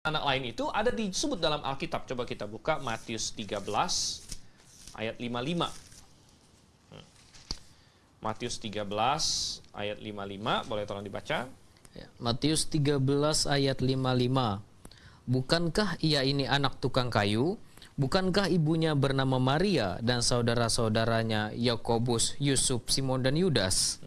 anak lain itu ada disebut dalam Alkitab. Coba kita buka Matius 13 ayat 55. Hmm. Matius 13 ayat 55, boleh tolong dibaca? Ya, Matius 13 ayat 55. Bukankah ia ini anak tukang kayu? Bukankah ibunya bernama Maria dan saudara-saudaranya Yakobus, Yusuf, Simon dan Yudas?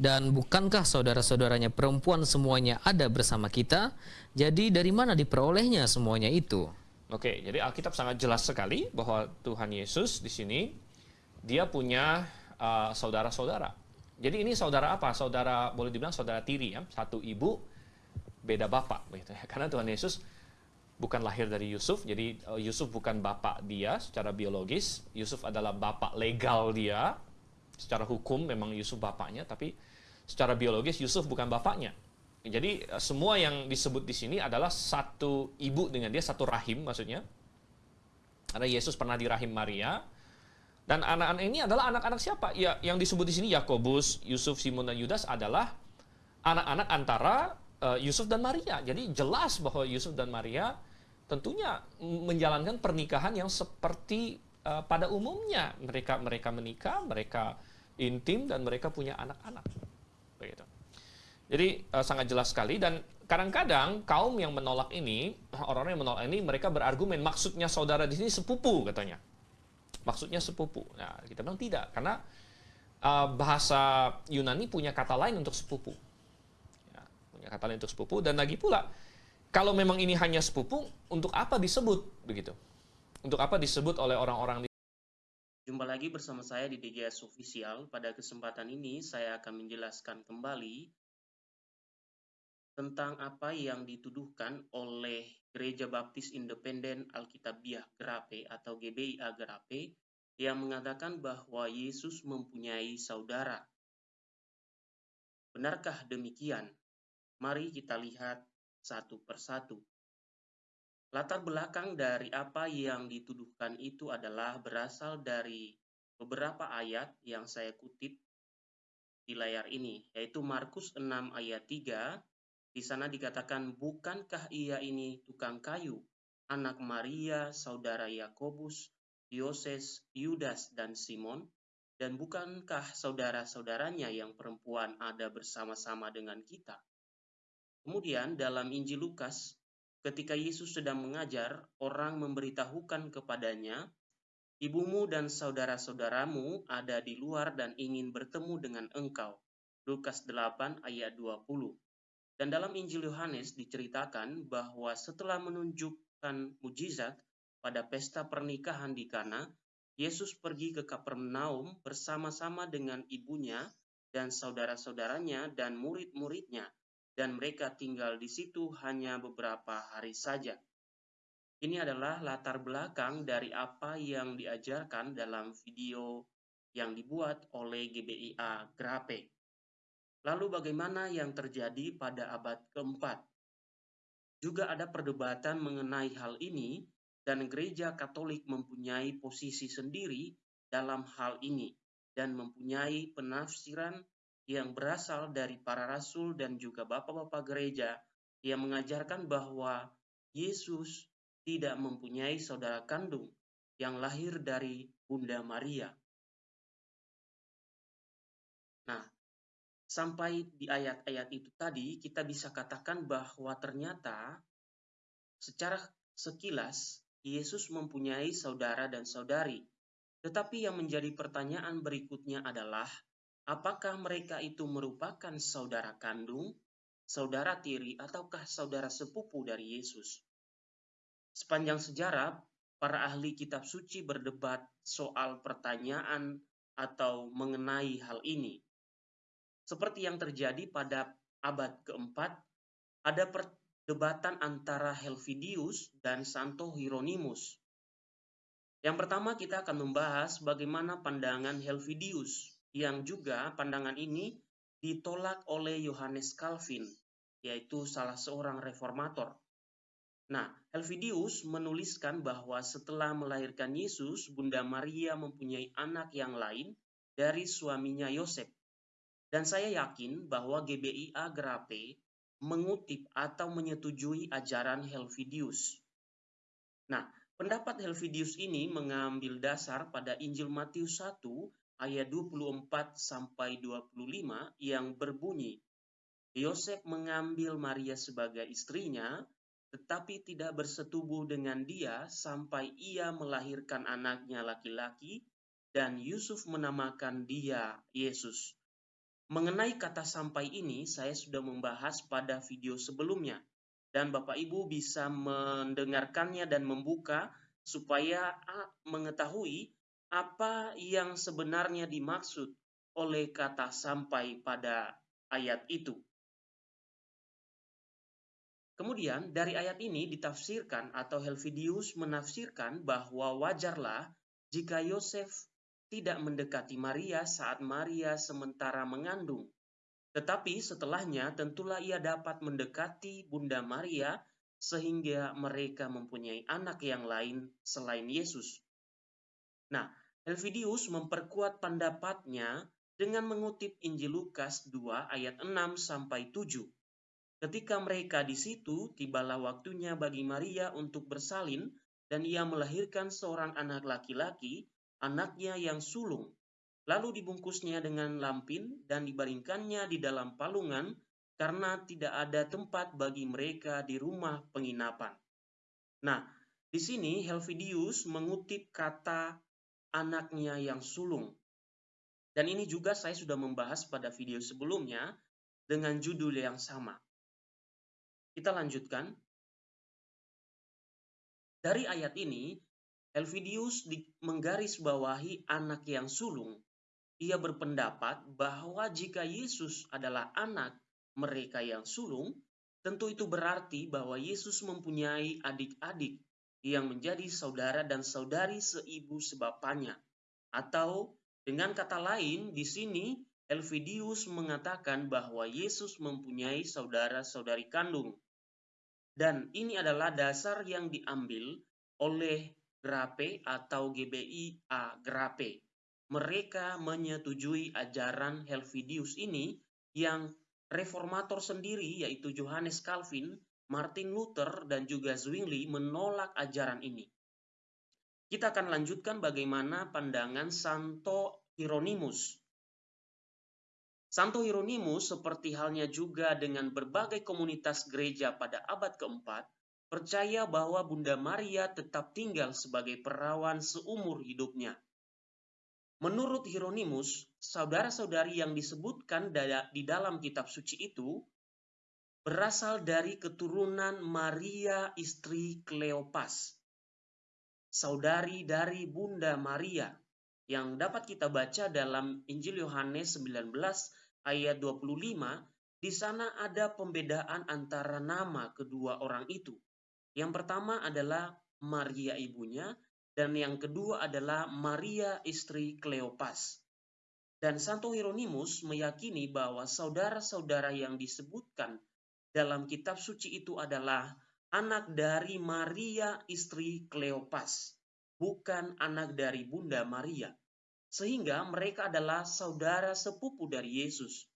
Dan bukankah saudara-saudaranya perempuan semuanya ada bersama kita? Jadi dari mana diperolehnya semuanya itu? Oke, jadi Alkitab sangat jelas sekali bahwa Tuhan Yesus di sini dia punya uh, saudara-saudara. Jadi ini saudara apa? Saudara boleh dibilang saudara tiri ya, satu ibu beda bapak gitu ya. Karena Tuhan Yesus bukan lahir dari Yusuf, jadi uh, Yusuf bukan bapak dia secara biologis, Yusuf adalah bapak legal dia. Secara hukum memang Yusuf bapaknya, tapi secara biologis Yusuf bukan bapaknya. Jadi uh, semua yang disebut di sini adalah satu ibu dengan dia, satu rahim maksudnya. Karena Yesus pernah di rahim Maria, dan anak-anak ini adalah anak-anak siapa? Ya, yang disebut di sini Yakobus, Yusuf, Simon dan Yudas adalah anak-anak antara uh, Yusuf dan Maria. Jadi jelas bahwa Yusuf dan Maria tentunya menjalankan pernikahan yang seperti uh, pada umumnya mereka mereka menikah, mereka intim dan mereka punya anak-anak. Begitu. Jadi uh, sangat jelas sekali dan kadang-kadang kaum yang menolak ini, orang-orang yang menolak ini mereka berargumen maksudnya saudara di sini sepupu katanya. Maksudnya sepupu. Nah, kita bilang tidak karena uh, bahasa Yunani punya kata lain untuk sepupu. Ya, punya kata lain untuk sepupu dan lagi pula kalau memang ini hanya sepupu, untuk apa disebut begitu? Untuk apa disebut oleh orang-orang Jumpa lagi bersama saya di DGS Official. Pada kesempatan ini saya akan menjelaskan kembali tentang apa yang dituduhkan oleh Gereja Baptis Independen Alkitabiah Gerape atau GBIA Gerape yang mengatakan bahwa Yesus mempunyai saudara. Benarkah demikian? Mari kita lihat satu persatu. Latar belakang dari apa yang dituduhkan itu adalah berasal dari beberapa ayat yang saya kutip di layar ini, yaitu Markus 6 ayat 3. Di sana dikatakan, bukankah ia ini tukang kayu, anak Maria, saudara Yakobus, Yoses, Yudas, dan Simon? Dan bukankah saudara-saudaranya yang perempuan ada bersama-sama dengan kita? Kemudian dalam Injil Lukas, ketika Yesus sedang mengajar, orang memberitahukan kepadanya, Ibumu dan saudara-saudaramu ada di luar dan ingin bertemu dengan engkau. Lukas 8 ayat 20. Dan dalam Injil Yohanes diceritakan bahwa setelah menunjukkan mujizat pada pesta pernikahan di Kana, Yesus pergi ke Kapernaum bersama-sama dengan ibunya dan saudara-saudaranya dan murid-muridnya dan mereka tinggal di situ hanya beberapa hari saja. Ini adalah latar belakang dari apa yang diajarkan dalam video yang dibuat oleh GBIA Grape. Lalu bagaimana yang terjadi pada abad keempat? Juga ada perdebatan mengenai hal ini dan gereja Katolik mempunyai posisi sendiri dalam hal ini dan mempunyai penafsiran yang berasal dari para rasul dan juga bapak-bapak gereja yang mengajarkan bahwa Yesus tidak mempunyai saudara kandung yang lahir dari Bunda Maria. Nah, sampai di ayat-ayat itu tadi kita bisa katakan bahwa ternyata secara sekilas Yesus mempunyai saudara dan saudari. Tetapi yang menjadi pertanyaan berikutnya adalah Apakah mereka itu merupakan saudara kandung, saudara tiri, ataukah saudara sepupu dari Yesus? Sepanjang sejarah, para ahli kitab suci berdebat soal pertanyaan atau mengenai hal ini. Seperti yang terjadi pada abad keempat, ada perdebatan antara Helvidius dan Santo Hieronymus. Yang pertama kita akan membahas bagaimana pandangan Helvidius yang juga pandangan ini ditolak oleh Yohanes Calvin, yaitu salah seorang reformator. Nah, Helvidius menuliskan bahwa setelah melahirkan Yesus, Bunda Maria mempunyai anak yang lain dari suaminya Yosef. Dan saya yakin bahwa GBI Agrape mengutip atau menyetujui ajaran Helvidius. Nah, pendapat Helvidius ini mengambil dasar pada Injil Matius 1 ayat 24 sampai 25 yang berbunyi, Yosef mengambil Maria sebagai istrinya, tetapi tidak bersetubuh dengan dia sampai ia melahirkan anaknya laki-laki dan Yusuf menamakan dia Yesus. Mengenai kata sampai ini, saya sudah membahas pada video sebelumnya, dan Bapak Ibu bisa mendengarkannya dan membuka supaya mengetahui apa yang sebenarnya dimaksud oleh kata sampai pada ayat itu. Kemudian dari ayat ini ditafsirkan atau Helvidius menafsirkan bahwa wajarlah jika Yosef tidak mendekati Maria saat Maria sementara mengandung. Tetapi setelahnya tentulah ia dapat mendekati Bunda Maria sehingga mereka mempunyai anak yang lain selain Yesus. Nah, Helvidius memperkuat pendapatnya dengan mengutip Injil Lukas 2 ayat 6 sampai 7. Ketika mereka di situ, tibalah waktunya bagi Maria untuk bersalin dan ia melahirkan seorang anak laki-laki anaknya yang sulung, lalu dibungkusnya dengan lampin dan dibaringkannya di dalam palungan karena tidak ada tempat bagi mereka di rumah penginapan. Nah, di sini Helvidius mengutip kata anaknya yang sulung. Dan ini juga saya sudah membahas pada video sebelumnya dengan judul yang sama. Kita lanjutkan. Dari ayat ini, Elvidius menggarisbawahi anak yang sulung. Ia berpendapat bahwa jika Yesus adalah anak mereka yang sulung, tentu itu berarti bahwa Yesus mempunyai adik-adik yang menjadi saudara dan saudari seibu sebapanya. Atau dengan kata lain, di sini Elvidius mengatakan bahwa Yesus mempunyai saudara-saudari kandung. Dan ini adalah dasar yang diambil oleh Grape atau GBI-A Grape. Mereka menyetujui ajaran Helvidius ini yang reformator sendiri yaitu Johannes Calvin, Martin Luther, dan juga Zwingli menolak ajaran ini. Kita akan lanjutkan bagaimana pandangan Santo Hieronymus. Santo Hieronymus seperti halnya juga dengan berbagai komunitas gereja pada abad keempat, percaya bahwa Bunda Maria tetap tinggal sebagai perawan seumur hidupnya. Menurut Hieronymus, saudara-saudari yang disebutkan di dalam kitab suci itu berasal dari keturunan Maria istri Kleopas, saudari dari Bunda Maria, yang dapat kita baca dalam Injil Yohanes 19 ayat 25, di sana ada pembedaan antara nama kedua orang itu. Yang pertama adalah Maria ibunya, dan yang kedua adalah Maria istri Kleopas. Dan Santo Hieronymus meyakini bahwa saudara-saudara yang disebutkan dalam kitab suci itu adalah anak dari Maria istri Kleopas, bukan anak dari Bunda Maria. Sehingga mereka adalah saudara sepupu dari Yesus.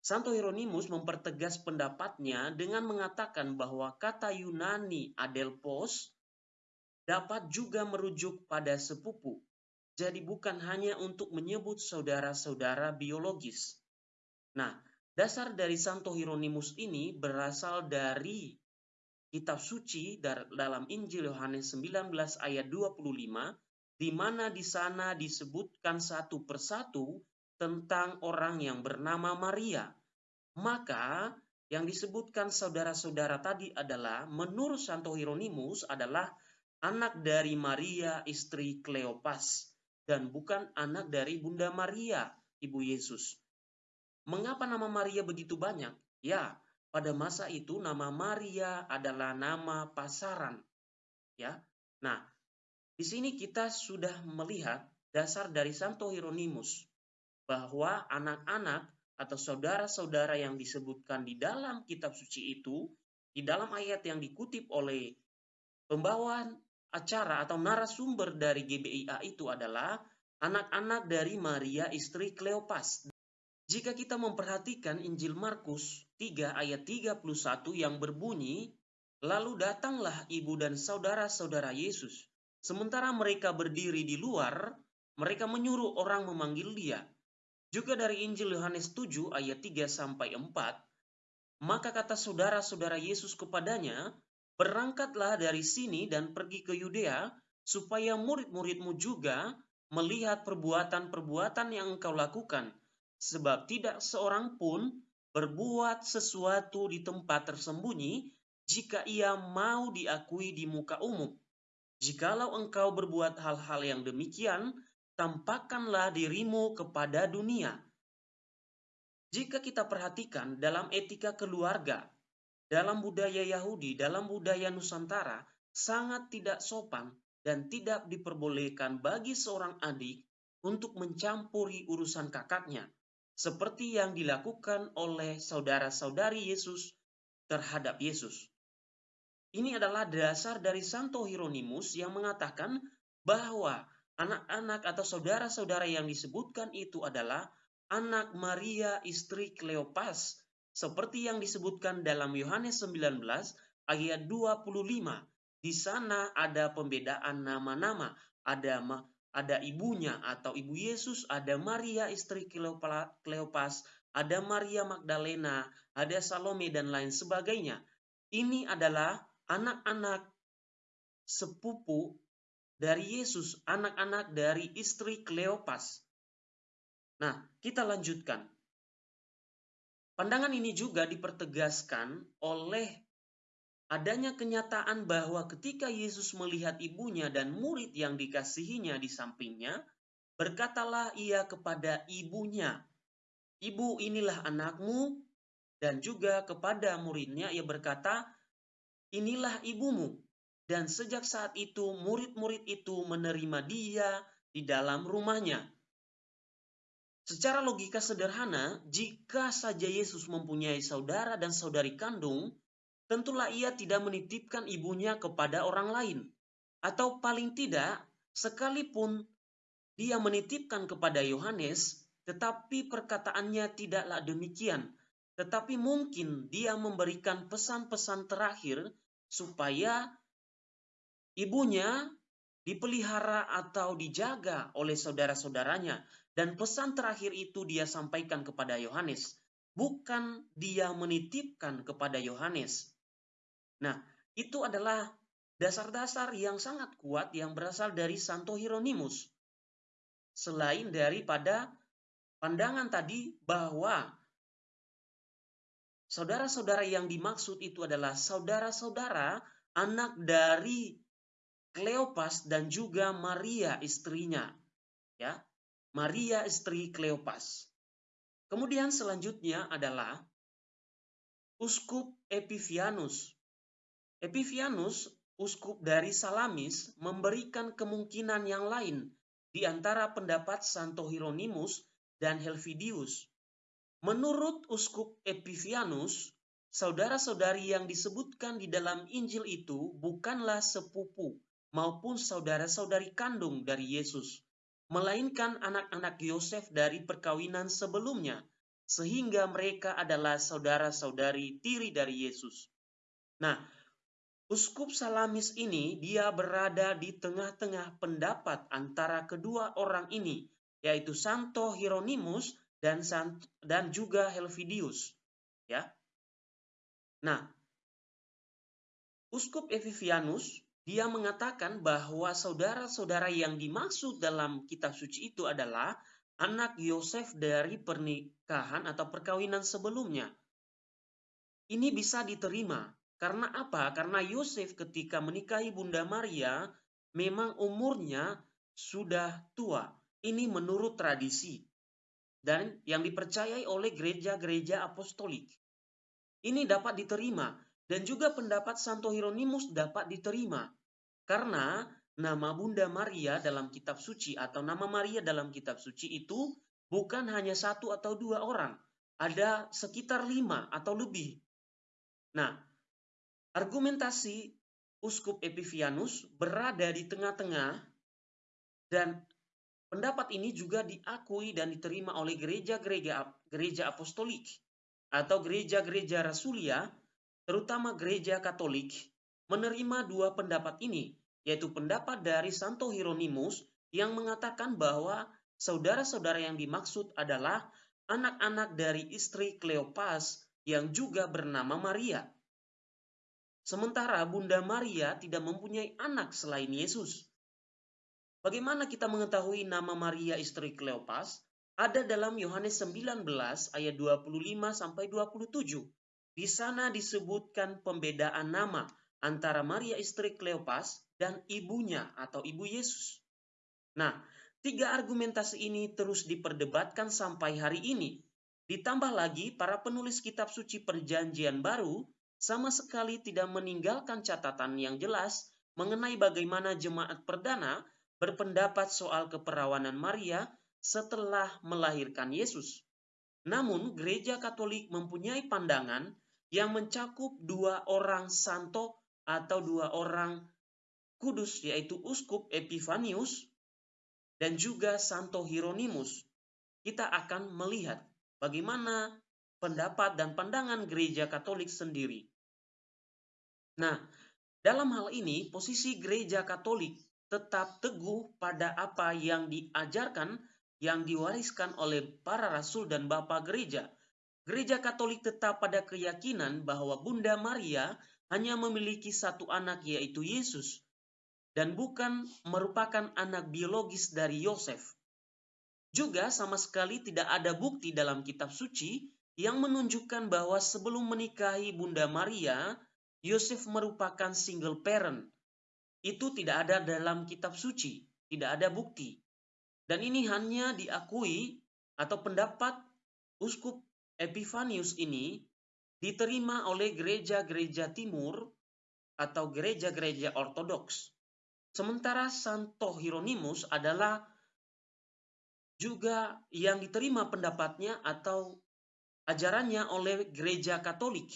Santo Hieronymus mempertegas pendapatnya dengan mengatakan bahwa kata Yunani adelpos dapat juga merujuk pada sepupu. Jadi bukan hanya untuk menyebut saudara-saudara biologis. Nah, dasar dari Santo Hieronymus ini berasal dari kitab suci dalam Injil Yohanes 19 ayat 25 di mana di sana disebutkan satu persatu tentang orang yang bernama Maria. Maka yang disebutkan saudara-saudara tadi adalah menurut Santo Hieronymus adalah anak dari Maria istri Kleopas dan bukan anak dari Bunda Maria, Ibu Yesus. Mengapa nama Maria begitu banyak? Ya, pada masa itu nama Maria adalah nama pasaran. Ya. Nah, di sini kita sudah melihat dasar dari Santo Hieronymus bahwa anak-anak atau saudara-saudara yang disebutkan di dalam kitab suci itu, di dalam ayat yang dikutip oleh pembawaan acara atau narasumber dari GBIA itu adalah anak-anak dari Maria istri Kleopas. Jika kita memperhatikan Injil Markus 3 ayat 31 yang berbunyi, Lalu datanglah ibu dan saudara-saudara Yesus. Sementara mereka berdiri di luar, mereka menyuruh orang memanggil dia. Juga dari Injil Yohanes 7 ayat 3 sampai 4, maka kata saudara-saudara Yesus kepadanya, "Berangkatlah dari sini dan pergi ke Yudea, supaya murid-muridmu juga melihat perbuatan-perbuatan yang engkau lakukan, sebab tidak seorang pun berbuat sesuatu di tempat tersembunyi jika ia mau diakui di muka umum. Jikalau engkau berbuat hal-hal yang demikian, tampakkanlah dirimu kepada dunia. Jika kita perhatikan dalam etika keluarga, dalam budaya Yahudi, dalam budaya Nusantara, sangat tidak sopan dan tidak diperbolehkan bagi seorang adik untuk mencampuri urusan kakaknya, seperti yang dilakukan oleh saudara-saudari Yesus terhadap Yesus. Ini adalah dasar dari Santo Hieronymus yang mengatakan bahwa anak-anak atau saudara-saudara yang disebutkan itu adalah anak Maria istri Kleopas seperti yang disebutkan dalam Yohanes 19 ayat 25. Di sana ada pembedaan nama-nama, ada ada ibunya atau ibu Yesus, ada Maria istri Kleopas, ada Maria Magdalena, ada Salome dan lain sebagainya. Ini adalah anak-anak sepupu dari Yesus, anak-anak dari istri Kleopas. Nah, kita lanjutkan. Pandangan ini juga dipertegaskan oleh adanya kenyataan bahwa ketika Yesus melihat ibunya dan murid yang dikasihinya di sampingnya, berkatalah ia kepada ibunya, "Ibu, inilah anakmu." Dan juga kepada muridnya ia berkata, inilah ibumu. Dan sejak saat itu murid-murid itu menerima dia di dalam rumahnya. Secara logika sederhana, jika saja Yesus mempunyai saudara dan saudari kandung, tentulah ia tidak menitipkan ibunya kepada orang lain. Atau paling tidak, sekalipun dia menitipkan kepada Yohanes, tetapi perkataannya tidaklah demikian. Tetapi mungkin dia memberikan pesan-pesan terakhir supaya ibunya dipelihara atau dijaga oleh saudara-saudaranya. Dan pesan terakhir itu dia sampaikan kepada Yohanes. Bukan dia menitipkan kepada Yohanes. Nah, itu adalah dasar-dasar yang sangat kuat yang berasal dari Santo Hieronymus. Selain daripada pandangan tadi bahwa Saudara-saudara yang dimaksud itu adalah saudara-saudara anak dari Kleopas dan juga Maria istrinya. Ya. Maria istri Kleopas. Kemudian selanjutnya adalah Uskup Epifianus. Epifianus, uskup dari Salamis, memberikan kemungkinan yang lain di antara pendapat Santo Hieronymus dan Helvidius Menurut Uskup Epifianus, saudara-saudari yang disebutkan di dalam Injil itu bukanlah sepupu maupun saudara-saudari kandung dari Yesus, melainkan anak-anak Yosef dari perkawinan sebelumnya, sehingga mereka adalah saudara-saudari tiri dari Yesus. Nah, Uskup Salamis ini dia berada di tengah-tengah pendapat antara kedua orang ini, yaitu Santo Hieronymus dan dan juga Helvidius ya. Nah, Uskup Evivianus dia mengatakan bahwa saudara-saudara yang dimaksud dalam kitab suci itu adalah anak Yosef dari pernikahan atau perkawinan sebelumnya. Ini bisa diterima karena apa? Karena Yosef ketika menikahi Bunda Maria memang umurnya sudah tua. Ini menurut tradisi dan yang dipercayai oleh gereja-gereja apostolik. Ini dapat diterima dan juga pendapat Santo Hieronymus dapat diterima karena nama Bunda Maria dalam kitab suci atau nama Maria dalam kitab suci itu bukan hanya satu atau dua orang, ada sekitar lima atau lebih. Nah, argumentasi Uskup Epifianus berada di tengah-tengah dan pendapat ini juga diakui dan diterima oleh gereja-gereja gereja apostolik atau gereja-gereja rasulia, terutama gereja Katolik, menerima dua pendapat ini, yaitu pendapat dari Santo Hieronymus yang mengatakan bahwa saudara-saudara yang dimaksud adalah anak-anak dari istri Kleopas yang juga bernama Maria. Sementara Bunda Maria tidak mempunyai anak selain Yesus. Bagaimana kita mengetahui nama Maria istri Kleopas? Ada dalam Yohanes 19 ayat 25 sampai 27. Di sana disebutkan pembedaan nama antara Maria istri Kleopas dan ibunya atau ibu Yesus. Nah, tiga argumentasi ini terus diperdebatkan sampai hari ini. Ditambah lagi, para penulis kitab suci Perjanjian Baru sama sekali tidak meninggalkan catatan yang jelas mengenai bagaimana jemaat perdana berpendapat soal keperawanan Maria setelah melahirkan Yesus. Namun, gereja Katolik mempunyai pandangan yang mencakup dua orang santo atau dua orang kudus, yaitu Uskup Epifanius dan juga Santo Hieronymus. Kita akan melihat bagaimana pendapat dan pandangan gereja Katolik sendiri. Nah, dalam hal ini, posisi gereja Katolik tetap teguh pada apa yang diajarkan yang diwariskan oleh para rasul dan bapak gereja. Gereja Katolik tetap pada keyakinan bahwa Bunda Maria hanya memiliki satu anak yaitu Yesus dan bukan merupakan anak biologis dari Yosef. Juga sama sekali tidak ada bukti dalam kitab suci yang menunjukkan bahwa sebelum menikahi Bunda Maria, Yosef merupakan single parent. Itu tidak ada dalam kitab suci, tidak ada bukti. Dan ini hanya diakui atau pendapat Uskup Epifanius ini diterima oleh gereja-gereja timur atau gereja-gereja ortodoks. Sementara Santo Hieronymus adalah juga yang diterima pendapatnya atau ajarannya oleh gereja Katolik.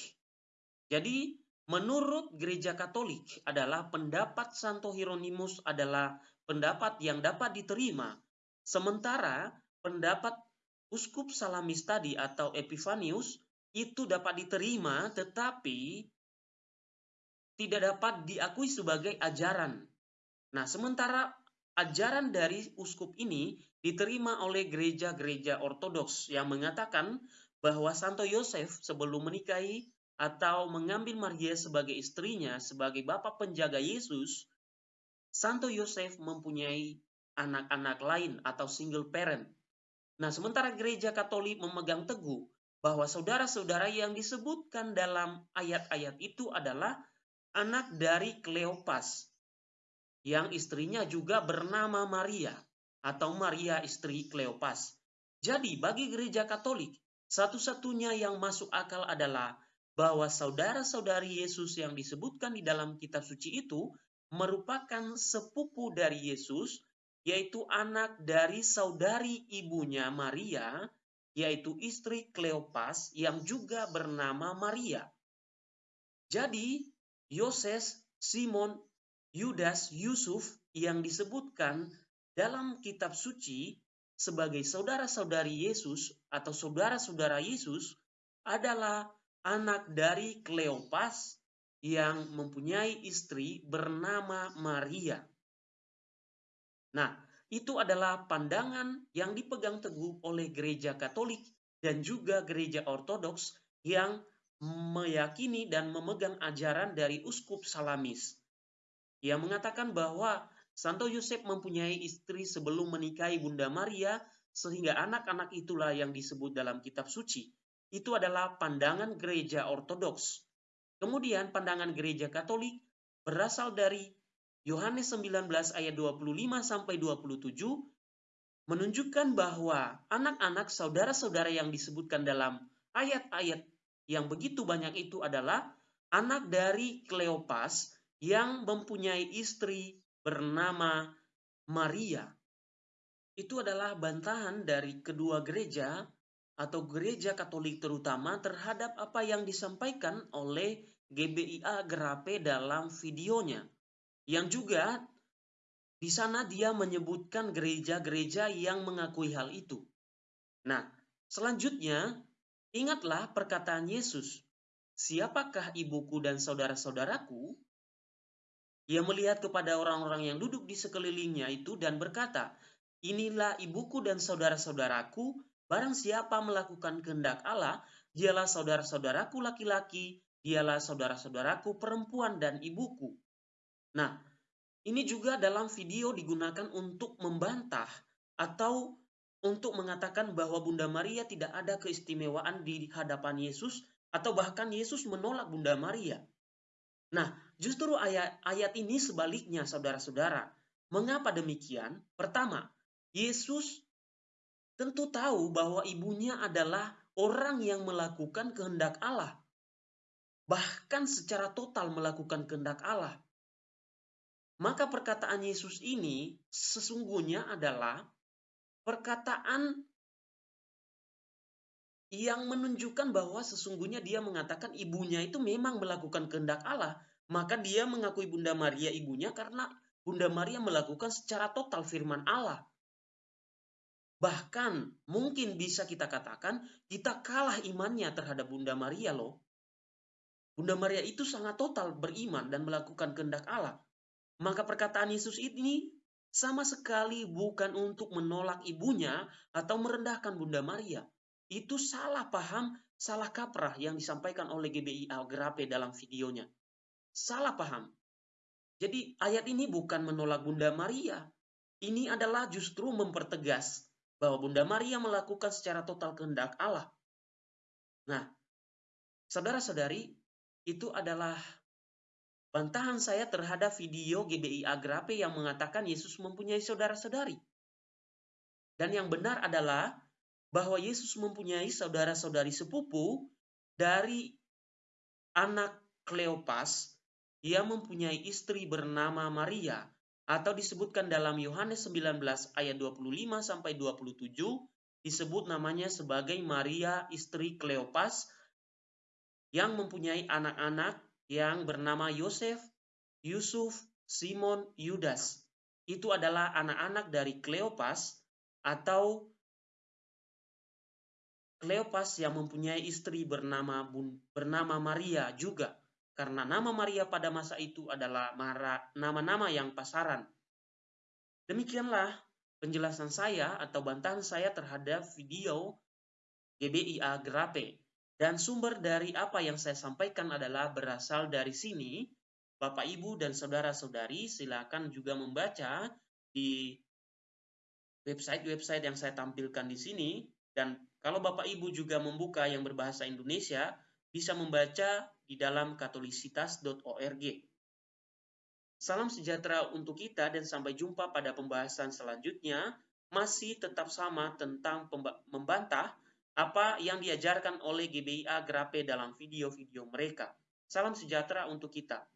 Jadi, menurut gereja Katolik adalah pendapat Santo Hieronymus adalah pendapat yang dapat diterima Sementara pendapat uskup Salamis tadi atau Epifanius itu dapat diterima tetapi tidak dapat diakui sebagai ajaran. Nah, sementara ajaran dari uskup ini diterima oleh gereja-gereja ortodoks yang mengatakan bahwa Santo Yosef sebelum menikahi atau mengambil Maria sebagai istrinya sebagai bapak penjaga Yesus, Santo Yosef mempunyai anak-anak lain atau single parent. Nah, sementara gereja Katolik memegang teguh bahwa saudara-saudara yang disebutkan dalam ayat-ayat itu adalah anak dari Kleopas yang istrinya juga bernama Maria atau Maria istri Kleopas. Jadi bagi gereja Katolik, satu-satunya yang masuk akal adalah bahwa saudara-saudari Yesus yang disebutkan di dalam kitab suci itu merupakan sepupu dari Yesus yaitu anak dari saudari ibunya Maria, yaitu istri Kleopas yang juga bernama Maria. Jadi, Yoses, Simon, Yudas, Yusuf yang disebutkan dalam kitab suci sebagai saudara-saudari Yesus atau saudara-saudara Yesus adalah anak dari Kleopas yang mempunyai istri bernama Maria. Nah, itu adalah pandangan yang dipegang teguh oleh gereja Katolik dan juga gereja Ortodoks yang meyakini dan memegang ajaran dari uskup Salamis. Ia mengatakan bahwa Santo Yosef mempunyai istri sebelum menikahi Bunda Maria sehingga anak-anak itulah yang disebut dalam kitab suci. Itu adalah pandangan gereja Ortodoks. Kemudian pandangan gereja Katolik berasal dari Yohanes 19 ayat 25 sampai 27 menunjukkan bahwa anak-anak saudara-saudara yang disebutkan dalam ayat-ayat yang begitu banyak itu adalah anak dari Kleopas yang mempunyai istri bernama Maria. Itu adalah bantahan dari kedua gereja atau gereja Katolik terutama terhadap apa yang disampaikan oleh GBIA Gerape dalam videonya yang juga Di sana dia menyebutkan gereja-gereja yang mengakui hal itu. Nah, selanjutnya ingatlah perkataan Yesus. Siapakah ibuku dan saudara-saudaraku? Ia melihat kepada orang-orang yang duduk di sekelilingnya itu dan berkata, Inilah ibuku dan saudara-saudaraku, barang siapa melakukan kehendak Allah, dialah saudara-saudaraku laki-laki, dialah saudara-saudaraku perempuan dan ibuku. Nah, ini juga dalam video digunakan untuk membantah atau untuk mengatakan bahwa Bunda Maria tidak ada keistimewaan di hadapan Yesus atau bahkan Yesus menolak Bunda Maria. Nah, justru ayat ayat ini sebaliknya saudara-saudara. Mengapa demikian? Pertama, Yesus tentu tahu bahwa ibunya adalah orang yang melakukan kehendak Allah. Bahkan secara total melakukan kehendak Allah. Maka perkataan Yesus ini sesungguhnya adalah perkataan yang menunjukkan bahwa sesungguhnya dia mengatakan ibunya itu memang melakukan kehendak Allah. Maka dia mengakui Bunda Maria ibunya karena Bunda Maria melakukan secara total firman Allah. Bahkan mungkin bisa kita katakan kita kalah imannya terhadap Bunda Maria loh. Bunda Maria itu sangat total beriman dan melakukan kehendak Allah. Maka perkataan Yesus ini sama sekali bukan untuk menolak ibunya atau merendahkan Bunda Maria. Itu salah paham, salah kaprah yang disampaikan oleh GBI Algrape dalam videonya. Salah paham. Jadi ayat ini bukan menolak Bunda Maria. Ini adalah justru mempertegas bahwa Bunda Maria melakukan secara total kehendak Allah. Nah, saudara-saudari, itu adalah bantahan saya terhadap video GBI Agrape yang mengatakan Yesus mempunyai saudara-saudari. Dan yang benar adalah bahwa Yesus mempunyai saudara-saudari sepupu dari anak Kleopas yang mempunyai istri bernama Maria atau disebutkan dalam Yohanes 19 ayat 25 sampai 27 disebut namanya sebagai Maria istri Kleopas yang mempunyai anak-anak yang bernama Yosef, Yusuf, Simon, Yudas. Itu adalah anak-anak dari Kleopas atau Kleopas yang mempunyai istri bernama bernama Maria juga karena nama Maria pada masa itu adalah nama-nama yang pasaran. Demikianlah penjelasan saya atau bantahan saya terhadap video GBIA Grape. Dan sumber dari apa yang saya sampaikan adalah berasal dari sini. Bapak, Ibu, dan Saudara-saudari silakan juga membaca di website-website yang saya tampilkan di sini. Dan kalau Bapak Ibu juga membuka yang berbahasa Indonesia, bisa membaca di dalam katolisitas.org. Salam sejahtera untuk kita dan sampai jumpa pada pembahasan selanjutnya masih tetap sama tentang membantah apa yang diajarkan oleh GBIA Grape dalam video-video mereka. Salam sejahtera untuk kita.